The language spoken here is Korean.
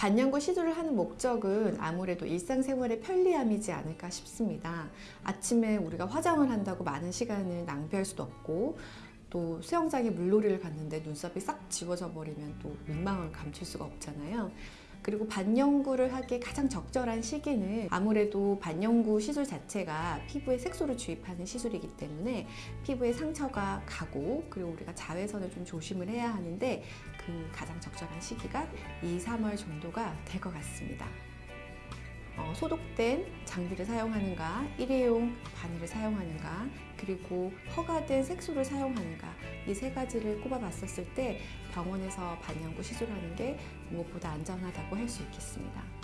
반영구 시술을 하는 목적은 아무래도 일상생활의 편리함이지 않을까 싶습니다. 아침에 우리가 화장을 한다고 많은 시간을 낭비할 수도 없고 또 수영장에 물놀이를 갔는데 눈썹이 싹 지워져 버리면 또 민망을 감출 수가 없잖아요. 그리고 반영구를 하기에 가장 적절한 시기는 아무래도 반영구 시술 자체가 피부에 색소를 주입하는 시술이기 때문에 피부에 상처가 가고 그리고 우리가 자외선을 좀 조심을 해야 하는데 그 가장 적절한 시기가 2, 3월 정도가 될 것 같습니다. 어, 소독된 장비를 사용하는가, 일회용 바늘을 사용하는가, 그리고 허가된 색소를 사용하는가 이 세 가지를 꼽아봤었을 때 병원에서 반영구 시술하는 게 무엇보다 안전하다고 할 수 있겠습니다.